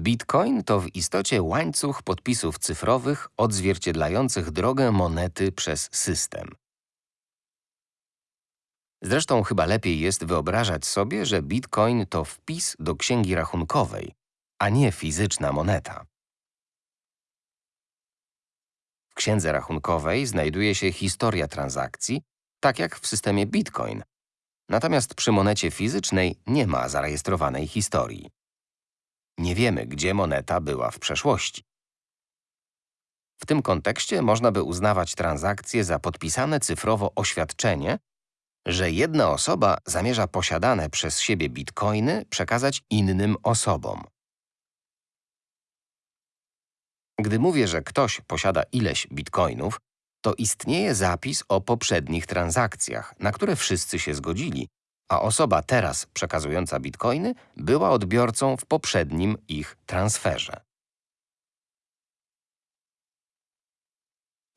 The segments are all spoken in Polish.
Bitcoin to w istocie łańcuch podpisów cyfrowych odzwierciedlających drogę monety przez system. Zresztą chyba lepiej jest wyobrażać sobie, że bitcoin to wpis do księgi rachunkowej, a nie fizyczna moneta. W księdze rachunkowej znajduje się historia transakcji, tak jak w systemie bitcoin. Natomiast przy monecie fizycznej nie ma zarejestrowanej historii. Nie wiemy, gdzie moneta była w przeszłości. W tym kontekście można by uznawać transakcje za podpisane cyfrowo oświadczenie, że jedna osoba zamierza posiadane przez siebie bitcoiny przekazać innym osobom. Gdy mówię, że ktoś posiada ileś bitcoinów, to istnieje zapis o poprzednich transakcjach, na które wszyscy się zgodzili, a osoba teraz przekazująca bitcoiny była odbiorcą w poprzednim ich transferze.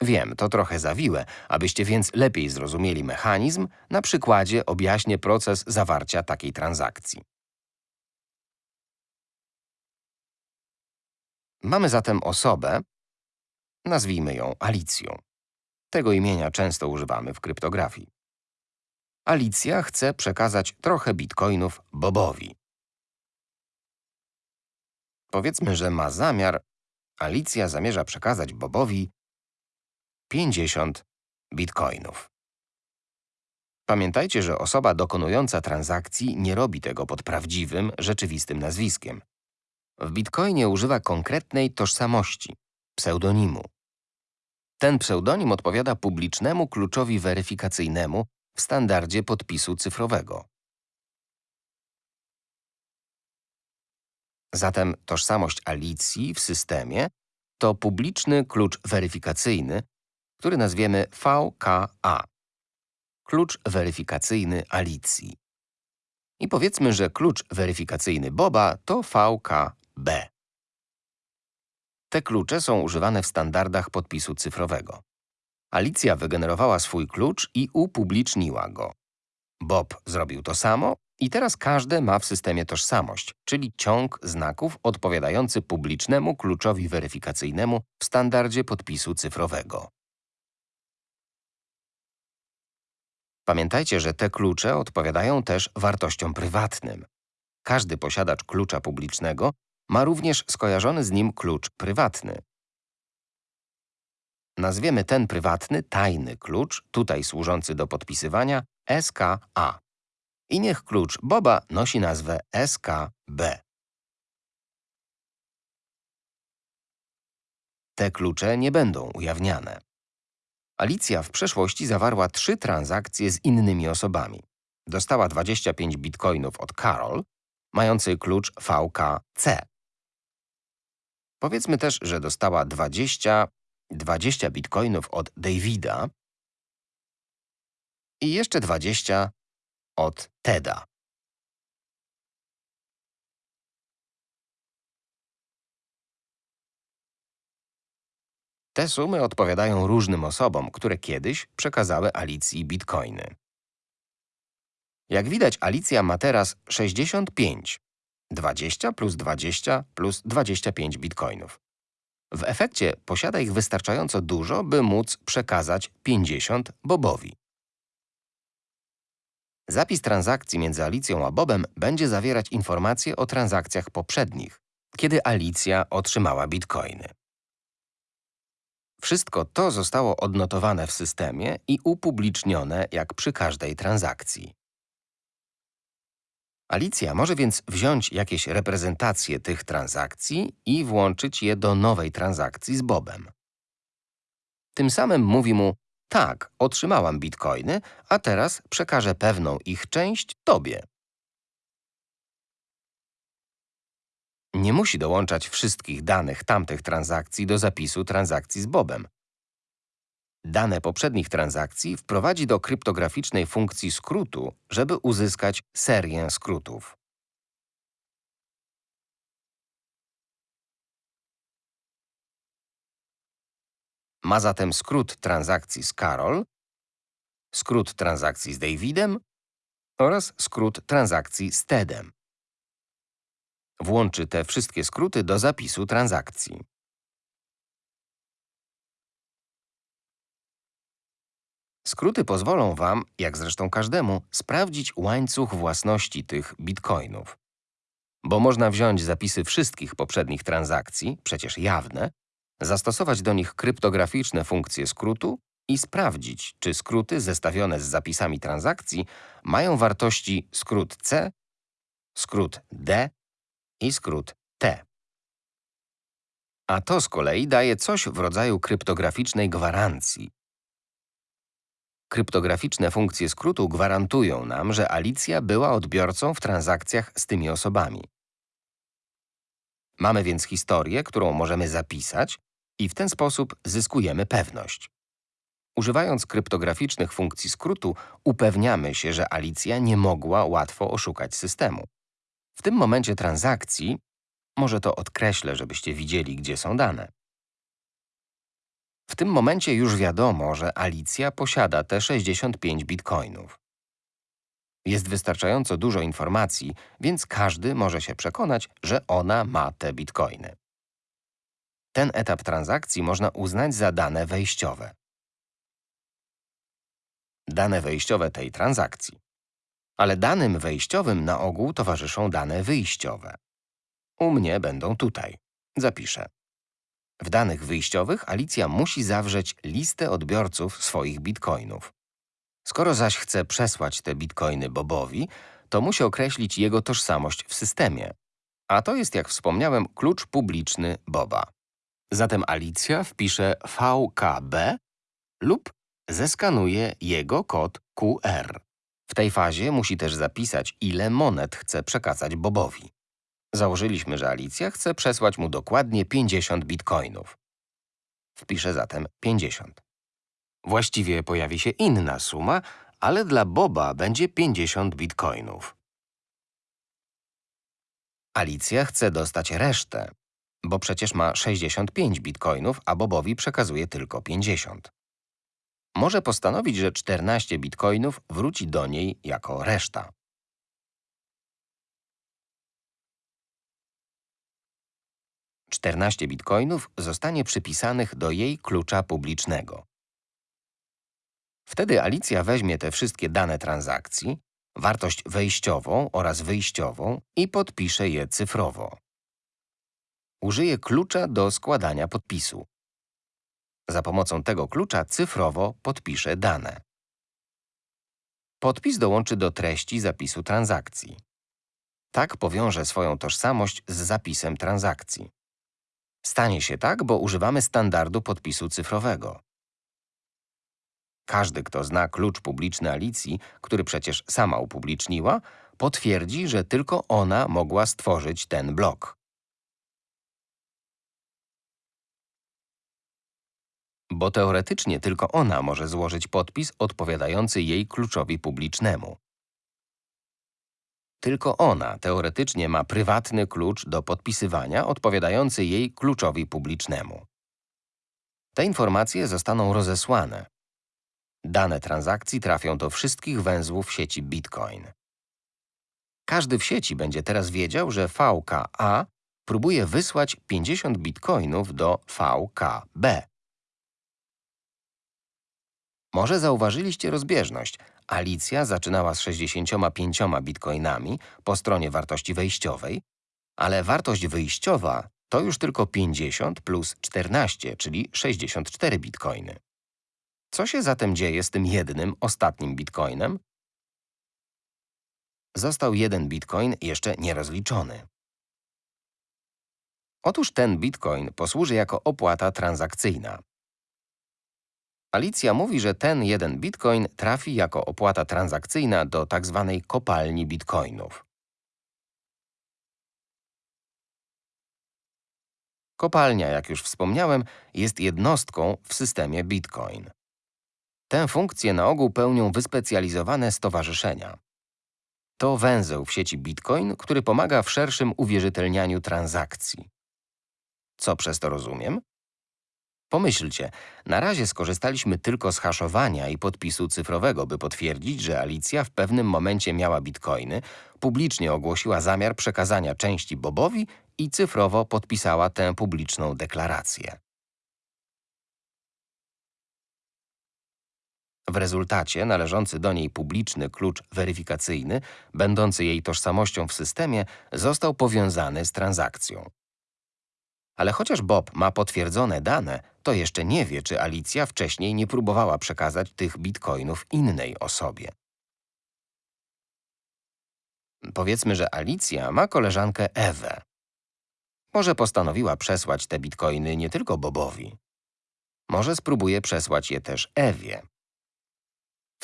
Wiem, to trochę zawiłe, abyście więc lepiej zrozumieli mechanizm, na przykładzie objaśnię proces zawarcia takiej transakcji. Mamy zatem osobę, nazwijmy ją Alicją. Tego imienia często używamy w kryptografii. Alicja chce przekazać trochę bitcoinów Bobowi. Powiedzmy, że ma zamiar, Alicja zamierza przekazać Bobowi 50 bitcoinów. Pamiętajcie, że osoba dokonująca transakcji nie robi tego pod prawdziwym, rzeczywistym nazwiskiem. W bitcoinie używa konkretnej tożsamości, pseudonimu. Ten pseudonim odpowiada publicznemu kluczowi weryfikacyjnemu w standardzie podpisu cyfrowego. Zatem tożsamość Alicji w systemie to publiczny klucz weryfikacyjny, który nazwiemy VKA. Klucz weryfikacyjny Alicji. I powiedzmy, że klucz weryfikacyjny Boba to VKB. Te klucze są używane w standardach podpisu cyfrowego. Alicja wygenerowała swój klucz i upubliczniła go. Bob zrobił to samo i teraz każdy ma w systemie tożsamość, czyli ciąg znaków odpowiadający publicznemu kluczowi weryfikacyjnemu w standardzie podpisu cyfrowego. Pamiętajcie, że te klucze odpowiadają też wartościom prywatnym. Każdy posiadacz klucza publicznego ma również skojarzony z nim klucz prywatny. Nazwiemy ten prywatny tajny klucz, tutaj służący do podpisywania, SKA. I niech klucz Boba nosi nazwę SKB. Te klucze nie będą ujawniane. Alicja w przeszłości zawarła trzy transakcje z innymi osobami. Dostała 25 bitcoinów od Carol, mający klucz VKC. Powiedzmy też, że dostała 20, 20 bitcoinów od Davida i jeszcze 20 od Teda. Te sumy odpowiadają różnym osobom, które kiedyś przekazały Alicji bitcoiny. Jak widać, Alicja ma teraz 65. 20 plus 20 plus 25 bitcoinów. W efekcie posiada ich wystarczająco dużo, by móc przekazać 50 Bobowi. Zapis transakcji między Alicją a Bobem będzie zawierać informacje o transakcjach poprzednich, kiedy Alicja otrzymała bitcoiny. Wszystko to zostało odnotowane w systemie i upublicznione jak przy każdej transakcji. Alicja może więc wziąć jakieś reprezentacje tych transakcji i włączyć je do nowej transakcji z Bobem. Tym samym mówi mu, tak, otrzymałam bitcoiny, a teraz przekażę pewną ich część tobie. Nie musi dołączać wszystkich danych tamtych transakcji do zapisu transakcji z Bobem. Dane poprzednich transakcji wprowadzi do kryptograficznej funkcji skrótu, żeby uzyskać serię skrótów. Ma zatem skrót transakcji z Carol, skrót transakcji z Davidem oraz skrót transakcji z Tedem. Włączy te wszystkie skróty do zapisu transakcji. Skróty pozwolą Wam, jak zresztą każdemu, sprawdzić łańcuch własności tych bitcoinów. Bo można wziąć zapisy wszystkich poprzednich transakcji, przecież jawne, zastosować do nich kryptograficzne funkcje skrótu i sprawdzić, czy skróty zestawione z zapisami transakcji mają wartości skrót C, skrót D i skrót T. A to z kolei daje coś w rodzaju kryptograficznej gwarancji. Kryptograficzne funkcje skrótu gwarantują nam, że Alicja była odbiorcą w transakcjach z tymi osobami. Mamy więc historię, którą możemy zapisać i w ten sposób zyskujemy pewność. Używając kryptograficznych funkcji skrótu, upewniamy się, że Alicja nie mogła łatwo oszukać systemu. W tym momencie transakcji, może to odkreślę, żebyście widzieli, gdzie są dane. W tym momencie już wiadomo, że Alicja posiada te 65 bitcoinów. Jest wystarczająco dużo informacji, więc każdy może się przekonać, że ona ma te bitcoiny. Ten etap transakcji można uznać za dane wejściowe. Dane wejściowe tej transakcji. Ale danym wejściowym na ogół towarzyszą dane wyjściowe. U mnie będą tutaj. Zapiszę. W danych wyjściowych Alicja musi zawrzeć listę odbiorców swoich bitcoinów. Skoro zaś chce przesłać te bitcoiny Bobowi, to musi określić jego tożsamość w systemie. A to jest, jak wspomniałem, klucz publiczny Boba. Zatem Alicja wpisze VKB lub zeskanuje jego kod QR. W tej fazie musi też zapisać, ile monet chce przekazać Bobowi. Założyliśmy, że Alicja chce przesłać mu dokładnie 50 bitcoinów. Wpiszę zatem 50. Właściwie pojawi się inna suma, ale dla Boba będzie 50 bitcoinów. Alicja chce dostać resztę, bo przecież ma 65 bitcoinów, a Bobowi przekazuje tylko 50. Może postanowić, że 14 bitcoinów wróci do niej jako reszta. Czternaście bitcoinów zostanie przypisanych do jej klucza publicznego. Wtedy Alicja weźmie te wszystkie dane transakcji, wartość wejściową oraz wyjściową i podpisze je cyfrowo. Użyje klucza do składania podpisu. Za pomocą tego klucza cyfrowo podpisze dane. Podpis dołączy do treści zapisu transakcji. Tak powiąże swoją tożsamość z zapisem transakcji. Stanie się tak, bo używamy standardu podpisu cyfrowego. Każdy, kto zna klucz publiczny Alicji, który przecież sama upubliczniła, potwierdzi, że tylko ona mogła stworzyć ten blok. Bo teoretycznie tylko ona może złożyć podpis odpowiadający jej kluczowi publicznemu. Tylko ona teoretycznie ma prywatny klucz do podpisywania odpowiadający jej kluczowi publicznemu. Te informacje zostaną rozesłane. Dane transakcji trafią do wszystkich węzłów sieci Bitcoin. Każdy w sieci będzie teraz wiedział, że VKA próbuje wysłać 50 bitcoinów do VKB. Może zauważyliście rozbieżność. Alicja zaczynała z 65 bitcoinami po stronie wartości wejściowej, ale wartość wyjściowa to już tylko 50 plus 14, czyli 64 bitcoiny. Co się zatem dzieje z tym jednym, ostatnim bitcoinem? Został jeden bitcoin jeszcze nierozliczony. Otóż ten bitcoin posłuży jako opłata transakcyjna. Alicja mówi, że ten jeden bitcoin trafi jako opłata transakcyjna do tzw. Tak kopalni bitcoinów. Kopalnia, jak już wspomniałem, jest jednostką w systemie Bitcoin. Tę funkcję na ogół pełnią wyspecjalizowane stowarzyszenia. To węzeł w sieci Bitcoin, który pomaga w szerszym uwierzytelnianiu transakcji. Co przez to rozumiem? Pomyślcie, na razie skorzystaliśmy tylko z haszowania i podpisu cyfrowego, by potwierdzić, że Alicja w pewnym momencie miała bitcoiny, publicznie ogłosiła zamiar przekazania części Bobowi i cyfrowo podpisała tę publiczną deklarację. W rezultacie należący do niej publiczny klucz weryfikacyjny, będący jej tożsamością w systemie, został powiązany z transakcją. Ale chociaż Bob ma potwierdzone dane, to jeszcze nie wie, czy Alicja wcześniej nie próbowała przekazać tych bitcoinów innej osobie. Powiedzmy, że Alicja ma koleżankę Ewę. Może postanowiła przesłać te bitcoiny nie tylko Bobowi. Może spróbuje przesłać je też Ewie.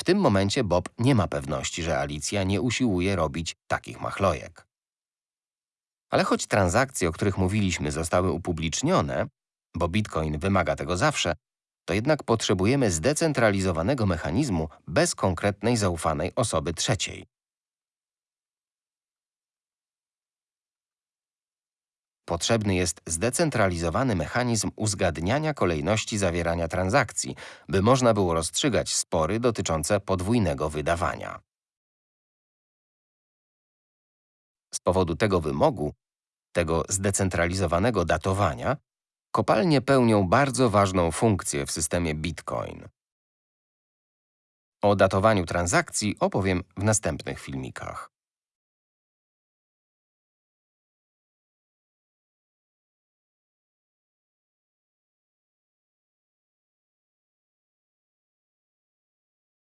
W tym momencie Bob nie ma pewności, że Alicja nie usiłuje robić takich machlojek. Ale choć transakcje, o których mówiliśmy, zostały upublicznione, bo Bitcoin wymaga tego zawsze, to jednak potrzebujemy zdecentralizowanego mechanizmu bez konkretnej zaufanej osoby trzeciej. Potrzebny jest zdecentralizowany mechanizm uzgadniania kolejności zawierania transakcji, by można było rozstrzygać spory dotyczące podwójnego wydawania. Z powodu tego wymogu, tego zdecentralizowanego datowania, kopalnie pełnią bardzo ważną funkcję w systemie Bitcoin. O datowaniu transakcji opowiem w następnych filmikach.